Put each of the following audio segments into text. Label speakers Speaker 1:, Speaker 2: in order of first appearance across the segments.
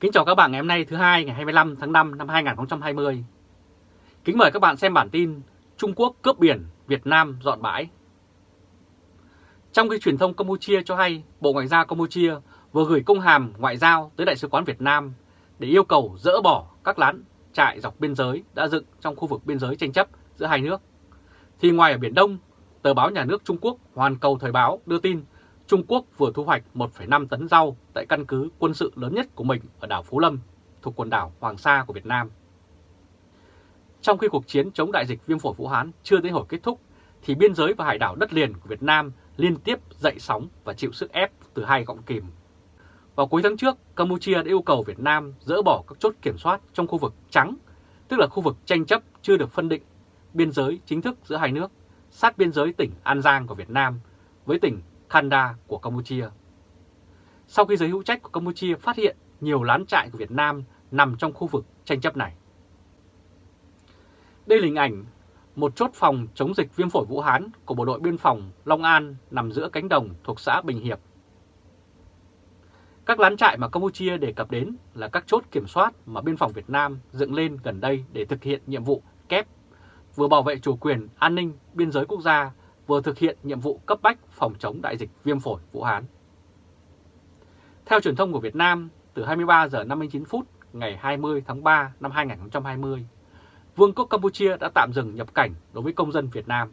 Speaker 1: Kính chào các bạn ngày hôm nay thứ hai ngày 25 tháng 5 năm 2020. Kính mời các bạn xem bản tin Trung Quốc cướp biển, Việt Nam dọn bãi. Trong khi truyền thông Campuchia cho hay Bộ Ngoại giao Campuchia vừa gửi công hàm ngoại giao tới Đại sứ quán Việt Nam để yêu cầu dỡ bỏ các lán trại dọc biên giới đã dựng trong khu vực biên giới tranh chấp giữa hai nước. Thì ngoài ở Biển Đông, tờ báo nhà nước Trung Quốc Hoàn Cầu Thời báo đưa tin Trung Quốc vừa thu hoạch 1,5 tấn rau tại căn cứ quân sự lớn nhất của mình ở đảo Phú Lâm, thuộc quần đảo Hoàng Sa của Việt Nam. Trong khi cuộc chiến chống đại dịch viêm phổi Vũ Hán chưa tới hồi kết thúc, thì biên giới và hải đảo đất liền của Việt Nam liên tiếp dậy sóng và chịu sức ép từ hai gọng kìm. Vào cuối tháng trước, Campuchia đã yêu cầu Việt Nam dỡ bỏ các chốt kiểm soát trong khu vực trắng, tức là khu vực tranh chấp chưa được phân định biên giới chính thức giữa hai nước, sát biên giới tỉnh An Giang của Việt Nam với tỉnh Kanda của Campuchia. Sau khi giới hữu trách của Campuchia phát hiện nhiều lán trại của Việt Nam nằm trong khu vực tranh chấp này. Đây là hình ảnh một chốt phòng chống dịch viêm phổi Vũ Hán của bộ đội biên phòng Long An nằm giữa cánh đồng thuộc xã Bình Hiệp. Các lán trại mà Campuchia đề cập đến là các chốt kiểm soát mà biên phòng Việt Nam dựng lên gần đây để thực hiện nhiệm vụ kép, vừa bảo vệ chủ quyền, an ninh, biên giới quốc gia, vừa thực hiện nhiệm vụ cấp bách phòng chống đại dịch viêm phổi Vũ Hán. Theo truyền thông của Việt Nam, từ 23 giờ 59 phút ngày 20 tháng 3 năm 2020, Vương quốc Campuchia đã tạm dừng nhập cảnh đối với công dân Việt Nam.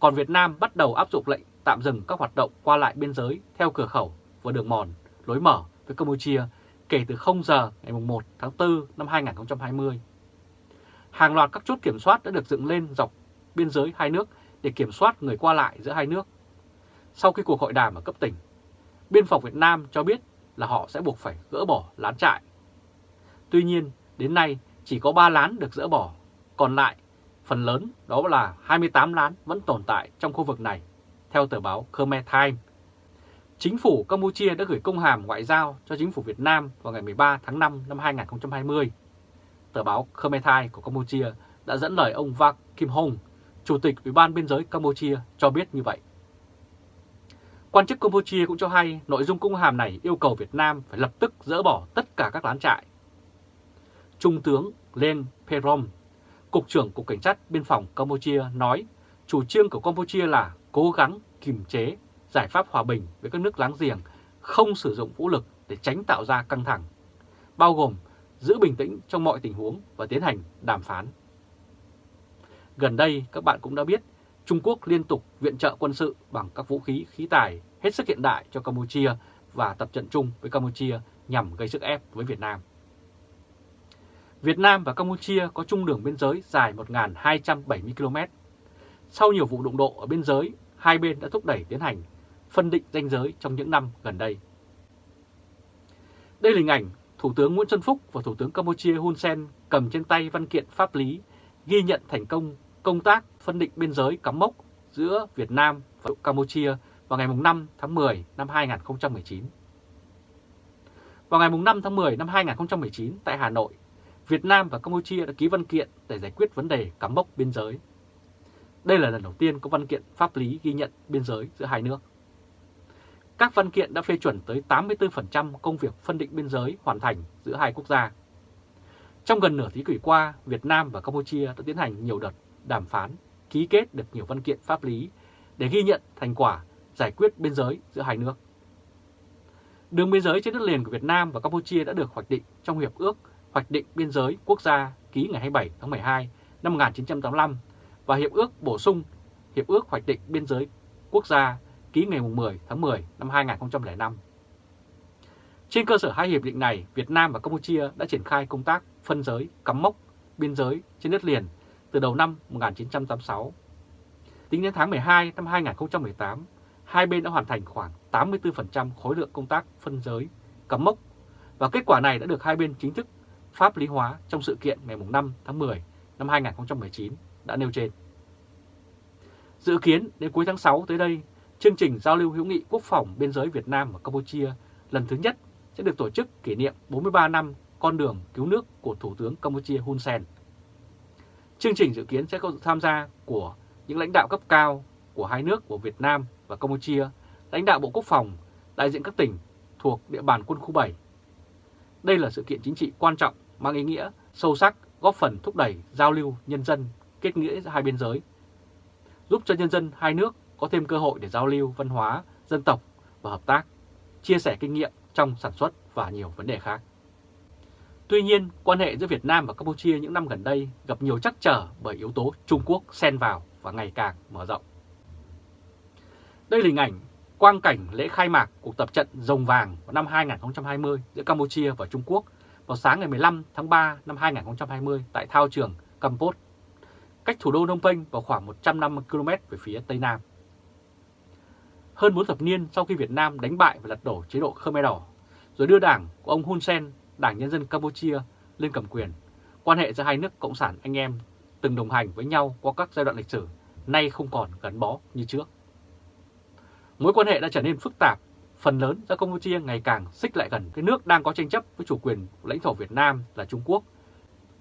Speaker 1: Còn Việt Nam bắt đầu áp dụng lệnh tạm dừng các hoạt động qua lại biên giới theo cửa khẩu và đường mòn, lối mở với Campuchia kể từ 0 giờ ngày 1 tháng 4 năm 2020. Hàng loạt các chốt kiểm soát đã được dựng lên dọc biên giới hai nước để kiểm soát người qua lại giữa hai nước. Sau khi cuộc hội đàm ở cấp tỉnh, Biên phòng Việt Nam cho biết là họ sẽ buộc phải gỡ bỏ lán trại. Tuy nhiên, đến nay chỉ có 3 lán được dỡ bỏ, còn lại phần lớn đó là 28 lán vẫn tồn tại trong khu vực này, theo tờ báo Khmer Times. Chính phủ Campuchia đã gửi công hàm ngoại giao cho chính phủ Việt Nam vào ngày 13 tháng 5 năm 2020. Tờ báo Khmer Times của Campuchia đã dẫn lời ông Vak Kim Hong, Chủ tịch Ủy ban Biên giới Campuchia cho biết như vậy. Quan chức Campuchia cũng cho hay nội dung công hàm này yêu cầu Việt Nam phải lập tức dỡ bỏ tất cả các lán trại. Trung tướng Len Perom, Cục trưởng Cục Cảnh sát Biên phòng Campuchia nói chủ trương của Campuchia là cố gắng kiềm chế giải pháp hòa bình với các nước láng giềng, không sử dụng vũ lực để tránh tạo ra căng thẳng, bao gồm giữ bình tĩnh trong mọi tình huống và tiến hành đàm phán. Gần đây các bạn cũng đã biết Trung Quốc liên tục viện trợ quân sự bằng các vũ khí khí tài hết sức hiện đại cho Campuchia và tập trận chung với Campuchia nhằm gây sức ép với Việt Nam. Việt Nam và Campuchia có chung đường biên giới dài 1.270 km. Sau nhiều vụ đụng độ ở biên giới, hai bên đã thúc đẩy tiến hành phân định danh giới trong những năm gần đây. Đây là hình ảnh Thủ tướng Nguyễn Xuân Phúc và Thủ tướng Campuchia Hun Sen cầm trên tay văn kiện pháp lý ghi nhận thành công công tác phân định biên giới cắm mốc giữa Việt Nam và Campuchia vào ngày 5 tháng 10 năm 2019. Vào ngày 5 tháng 10 năm 2019 tại Hà Nội, Việt Nam và Campuchia đã ký văn kiện để giải quyết vấn đề cắm mốc biên giới. Đây là lần đầu tiên có văn kiện pháp lý ghi nhận biên giới giữa hai nước. Các văn kiện đã phê chuẩn tới 84% công việc phân định biên giới hoàn thành giữa hai quốc gia. Trong gần nửa thế kỷ qua, Việt Nam và Campuchia đã tiến hành nhiều đợt đàm phán, ký kết được nhiều văn kiện pháp lý để ghi nhận thành quả giải quyết biên giới giữa hai nước. Đường biên giới trên đất liền của Việt Nam và Campuchia đã được hoạch định trong Hiệp ước Hoạch định Biên giới Quốc gia ký ngày 27 tháng 12 năm 1985 và Hiệp ước bổ sung Hiệp ước Hoạch định Biên giới Quốc gia ký ngày 10 tháng 10 năm 2005. Trên cơ sở hai hiệp định này, Việt Nam và Campuchia đã triển khai công tác phân giới, cắm mốc, biên giới trên đất liền từ đầu năm 1986. Tính đến tháng 12 năm 2018, hai bên đã hoàn thành khoảng 84% khối lượng công tác phân giới, cắm mốc và kết quả này đã được hai bên chính thức pháp lý hóa trong sự kiện ngày 5 tháng 10 năm 2019 đã nêu trên. Dự kiến đến cuối tháng 6 tới đây, chương trình giao lưu hữu nghị quốc phòng biên giới Việt Nam và Campuchia lần thứ nhất sẽ được tổ chức kỷ niệm 43 năm con đường cứu nước của Thủ tướng Campuchia Hun Sen. Chương trình dự kiến sẽ có sự tham gia của những lãnh đạo cấp cao của hai nước của Việt Nam và Campuchia, lãnh đạo Bộ Quốc phòng, đại diện các tỉnh thuộc địa bàn quân khu 7. Đây là sự kiện chính trị quan trọng mang ý nghĩa sâu sắc góp phần thúc đẩy giao lưu nhân dân, kết nghĩa giữa hai biên giới, giúp cho nhân dân hai nước có thêm cơ hội để giao lưu văn hóa, dân tộc và hợp tác, chia sẻ kinh nghiệm trong sản xuất và nhiều vấn đề khác. Tuy nhiên, quan hệ giữa Việt Nam và Campuchia những năm gần đây gặp nhiều trắc trở bởi yếu tố Trung Quốc xen vào và ngày càng mở rộng. Đây là hình ảnh quang cảnh lễ khai mạc cuộc tập trận Rồng Vàng vào năm 2020 giữa Campuchia và Trung Quốc vào sáng ngày 15 tháng 3 năm 2020 tại thao trường Campos, cách thủ đô Phnom Penh vào khoảng 150 km về phía Tây Nam. Hơn 4 thập niên sau khi Việt Nam đánh bại và lật đổ chế độ Khmer Đỏ, rồi đưa đảng của ông Hun Sen, Đảng Nhân dân Campuchia, lên cầm quyền, quan hệ giữa hai nước Cộng sản anh em từng đồng hành với nhau qua các giai đoạn lịch sử, nay không còn gắn bó như trước. Mối quan hệ đã trở nên phức tạp, phần lớn do Campuchia ngày càng xích lại gần cái nước đang có tranh chấp với chủ quyền lãnh thổ Việt Nam là Trung Quốc.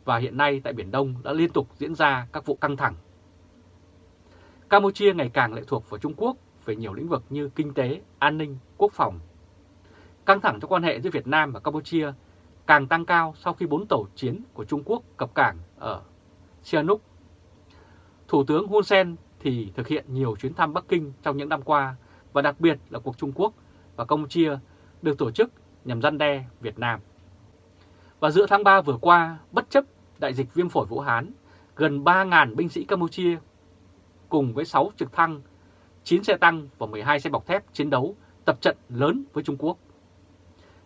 Speaker 1: Và hiện nay tại Biển Đông đã liên tục diễn ra các vụ căng thẳng. Campuchia ngày càng lệ thuộc vào Trung Quốc về nhiều lĩnh vực như kinh tế, an ninh, quốc phòng. Căng thẳng trong quan hệ giữa Việt Nam và Campuchia càng tăng cao sau khi bốn tàu chiến của Trung Quốc cập cảng ở Sihanouk. Thủ tướng Hun Sen thì thực hiện nhiều chuyến thăm Bắc Kinh trong những năm qua và đặc biệt là cuộc Trung Quốc và Campuchia được tổ chức nhằm răn đe Việt Nam. Và giữa tháng 3 vừa qua, bất chấp đại dịch viêm phổi Vũ Hán, gần 3.000 binh sĩ Campuchia cùng với 6 trực thăng, 9 xe tăng và 12 xe bọc thép chiến đấu tập trận lớn với Trung Quốc.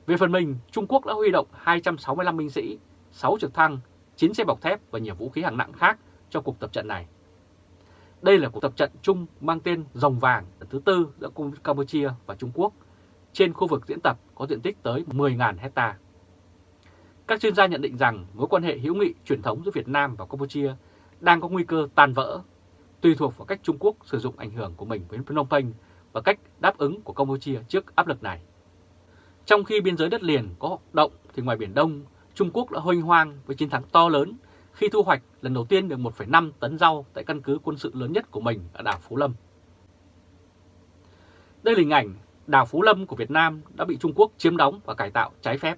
Speaker 1: Về phần mình, Trung Quốc đã huy động 265 binh sĩ, 6 trực thăng, 9 xe bọc thép và nhiều vũ khí hạng nặng khác cho cuộc tập trận này. Đây là cuộc tập trận chung mang tên Rồng Vàng lần thứ tư giữa Campuchia và Trung Quốc trên khu vực diễn tập có diện tích tới 10.000 hecta. Các chuyên gia nhận định rằng mối quan hệ hữu nghị truyền thống giữa Việt Nam và Campuchia đang có nguy cơ tan vỡ, tùy thuộc vào cách Trung Quốc sử dụng ảnh hưởng của mình với Phnom Penh và cách đáp ứng của Campuchia trước áp lực này. Trong khi biên giới đất liền có hoạt động thì ngoài Biển Đông, Trung Quốc đã hoành hoang với chiến thắng to lớn khi thu hoạch lần đầu tiên được 1,5 tấn rau tại căn cứ quân sự lớn nhất của mình ở đảo Phú Lâm. Đây là hình ảnh đảo Phú Lâm của Việt Nam đã bị Trung Quốc chiếm đóng và cải tạo trái phép.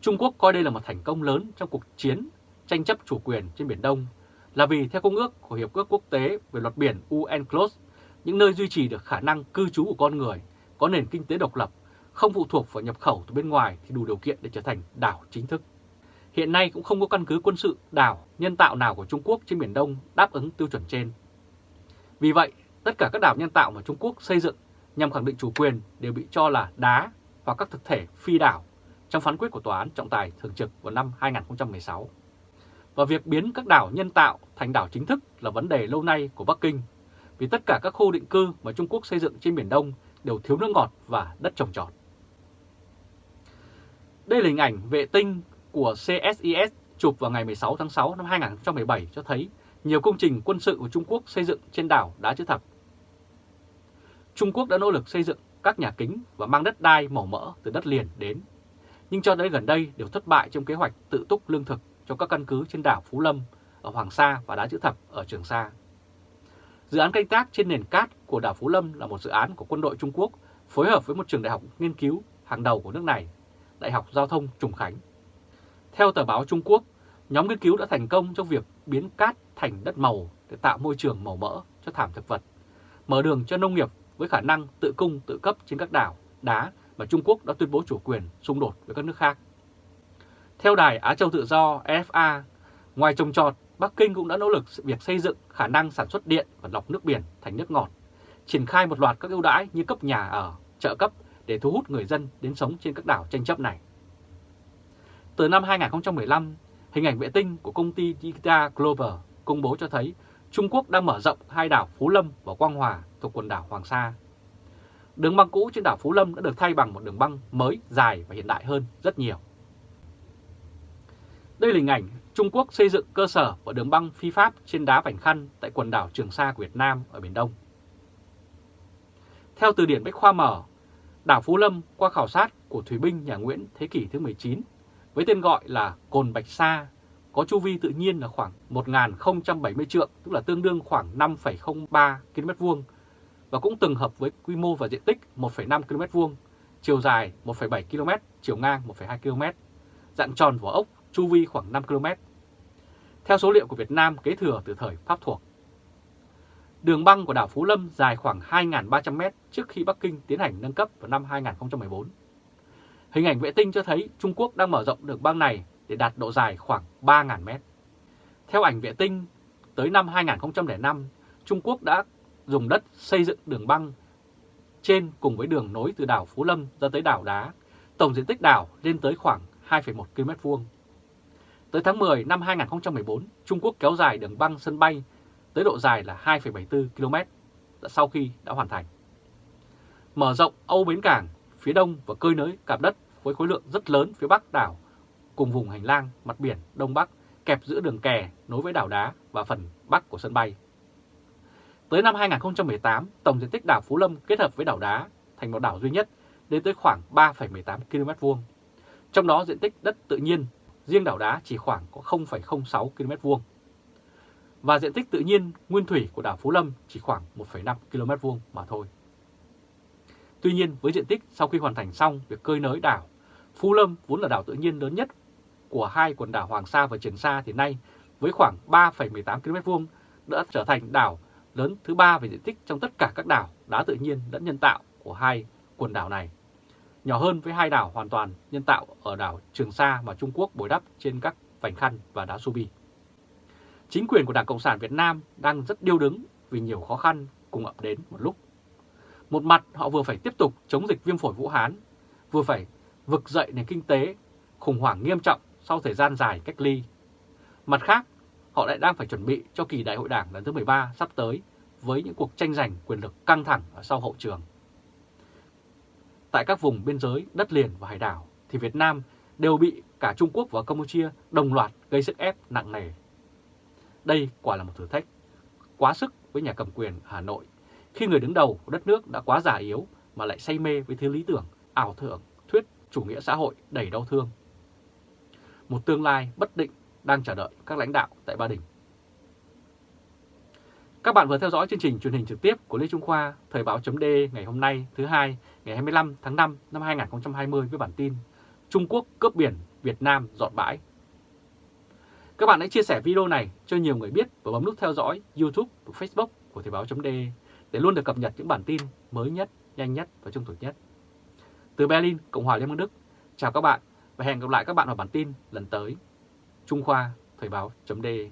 Speaker 1: Trung Quốc coi đây là một thành công lớn trong cuộc chiến tranh chấp chủ quyền trên Biển Đông là vì theo Công ước của Hiệp ước Quốc tế về luật biển UNCLOS, những nơi duy trì được khả năng cư trú của con người, có nền kinh tế độc lập, không phụ thuộc vào nhập khẩu từ bên ngoài thì đủ điều kiện để trở thành đảo chính thức. Hiện nay cũng không có căn cứ quân sự đảo nhân tạo nào của Trung Quốc trên Biển Đông đáp ứng tiêu chuẩn trên. Vì vậy, tất cả các đảo nhân tạo mà Trung Quốc xây dựng nhằm khẳng định chủ quyền đều bị cho là đá và các thực thể phi đảo trong phán quyết của Tòa án trọng tài thường trực vào năm 2016. Và việc biến các đảo nhân tạo thành đảo chính thức là vấn đề lâu nay của Bắc Kinh, vì tất cả các khu định cư mà Trung Quốc xây dựng trên Biển Đông đều thiếu nước ngọt và đất trồng trọt. Đây là hình ảnh vệ tinh của CSIS chụp vào ngày 16 tháng 6 năm 2017 cho thấy nhiều công trình quân sự của Trung Quốc xây dựng trên đảo Đá Chữ Thập. Trung Quốc đã nỗ lực xây dựng các nhà kính và mang đất đai màu mỡ từ đất liền đến, nhưng cho đến gần đây đều thất bại trong kế hoạch tự túc lương thực cho các căn cứ trên đảo Phú Lâm ở Hoàng Sa và Đá Chữ Thập ở Trường Sa. Dự án canh tác trên nền cát của đảo Phú Lâm là một dự án của quân đội Trung Quốc phối hợp với một trường đại học nghiên cứu hàng đầu của nước này, Đại học Giao thông Trùng Khánh. Theo tờ báo Trung Quốc, nhóm nghiên cứu đã thành công trong việc biến cát thành đất màu để tạo môi trường màu mỡ cho thảm thực vật, mở đường cho nông nghiệp với khả năng tự cung tự cấp trên các đảo, đá mà Trung Quốc đã tuyên bố chủ quyền xung đột với các nước khác. Theo đài Á Châu Tự Do FA, ngoài trồng trọt, Bắc Kinh cũng đã nỗ lực việc xây dựng khả năng sản xuất điện và lọc nước biển thành nước ngọt, triển khai một loạt các ưu đãi như cấp nhà ở, trợ cấp để thu hút người dân đến sống trên các đảo tranh chấp này. Từ năm 2015, hình ảnh vệ tinh của công ty Digital Global công bố cho thấy Trung Quốc đang mở rộng hai đảo Phú Lâm và Quang Hòa thuộc quần đảo Hoàng Sa. Đường băng cũ trên đảo Phú Lâm đã được thay bằng một đường băng mới, dài và hiện đại hơn rất nhiều. Đây là hình ảnh Trung Quốc xây dựng cơ sở và đường băng phi pháp trên đá Vành Khăn tại quần đảo Trường Sa của Việt Nam ở Biển Đông. Theo từ điển Bách Khoa Mở, đảo Phú Lâm qua khảo sát của Thủy binh nhà Nguyễn thế kỷ thứ 19 với tên gọi là Cồn Bạch Sa, có chu vi tự nhiên là khoảng 1.070 trượng, tức là tương đương khoảng 5,03 km vuông và cũng từng hợp với quy mô và diện tích 1,5 km vuông, chiều dài 1,7 km, chiều ngang 1,2 km, dạng tròn vỏ ốc, chu vi khoảng 5 km. Theo số liệu của Việt Nam kế thừa từ thời Pháp thuộc. Đường băng của đảo Phú Lâm dài khoảng 2.300 m trước khi Bắc Kinh tiến hành nâng cấp vào năm 2014. Hình ảnh vệ tinh cho thấy Trung Quốc đang mở rộng đường băng này để đạt độ dài khoảng 3.000 m. Theo ảnh vệ tinh, tới năm 2005, Trung Quốc đã dùng đất xây dựng đường băng trên cùng với đường nối từ đảo Phú Lâm ra tới đảo Đá. Tổng diện tích đảo lên tới khoảng 2,1 km vuông. Tới tháng 10 năm 2014, Trung Quốc kéo dài đường băng sân bay tới độ dài là 2,74 km sau khi đã hoàn thành. Mở rộng Âu Bến Cảng phía đông và cơi nới cạp đất với khối lượng rất lớn phía bắc đảo cùng vùng hành lang mặt biển Đông Bắc kẹp giữa đường kè nối với đảo đá và phần bắc của sân bay. Tới năm 2018, tổng diện tích đảo Phú Lâm kết hợp với đảo đá thành một đảo duy nhất đến tới khoảng 3,18 km vuông. Trong đó diện tích đất tự nhiên riêng đảo đá chỉ khoảng có 0,06 km vuông. Và diện tích tự nhiên nguyên thủy của đảo Phú Lâm chỉ khoảng 1,5 km vuông mà thôi. Tuy nhiên với diện tích sau khi hoàn thành xong việc cơi nới đảo, Phú Lâm vốn là đảo tự nhiên lớn nhất của hai quần đảo Hoàng Sa và Trường Sa thì nay với khoảng 3,18 km vuông đã trở thành đảo lớn thứ ba về diện tích trong tất cả các đảo đá tự nhiên lẫn nhân tạo của hai quần đảo này. Nhỏ hơn với hai đảo hoàn toàn nhân tạo ở đảo Trường Sa mà Trung Quốc bồi đắp trên các vành khăn và đá Subi. Chính quyền của Đảng Cộng sản Việt Nam đang rất điêu đứng vì nhiều khó khăn cùng ập đến một lúc. Một mặt họ vừa phải tiếp tục chống dịch viêm phổi Vũ Hán, vừa phải vực dậy nền kinh tế khủng hoảng nghiêm trọng sau thời gian dài cách ly. Mặt khác, họ lại đang phải chuẩn bị cho kỳ đại hội đảng lần thứ 13 sắp tới với những cuộc tranh giành quyền lực căng thẳng ở sau hậu trường. Tại các vùng biên giới, đất liền và hải đảo thì Việt Nam đều bị cả Trung Quốc và Campuchia đồng loạt gây sức ép nặng nề. Đây quả là một thử thách quá sức với nhà cầm quyền Hà Nội khi người đứng đầu của đất nước đã quá già yếu mà lại say mê với thứ lý tưởng, ảo tưởng, thuyết chủ nghĩa xã hội đầy đau thương. Một tương lai bất định đang chờ đợi các lãnh đạo tại Ba Đình. Các bạn vừa theo dõi chương trình truyền hình trực tiếp của Lê Trung Khoa, Thời báo chấm ngày hôm nay thứ hai ngày 25 tháng 5 năm 2020 với bản tin Trung Quốc cướp biển, Việt Nam dọn bãi. Các bạn hãy chia sẻ video này cho nhiều người biết và bấm nút theo dõi YouTube và Facebook của Thời báo .de để luôn được cập nhật những bản tin mới nhất, nhanh nhất và trung thực nhất. Từ Berlin, Cộng hòa Liên bang Đức, chào các bạn và hẹn gặp lại các bạn vào bản tin lần tới. Trung Khoa Thời báo .de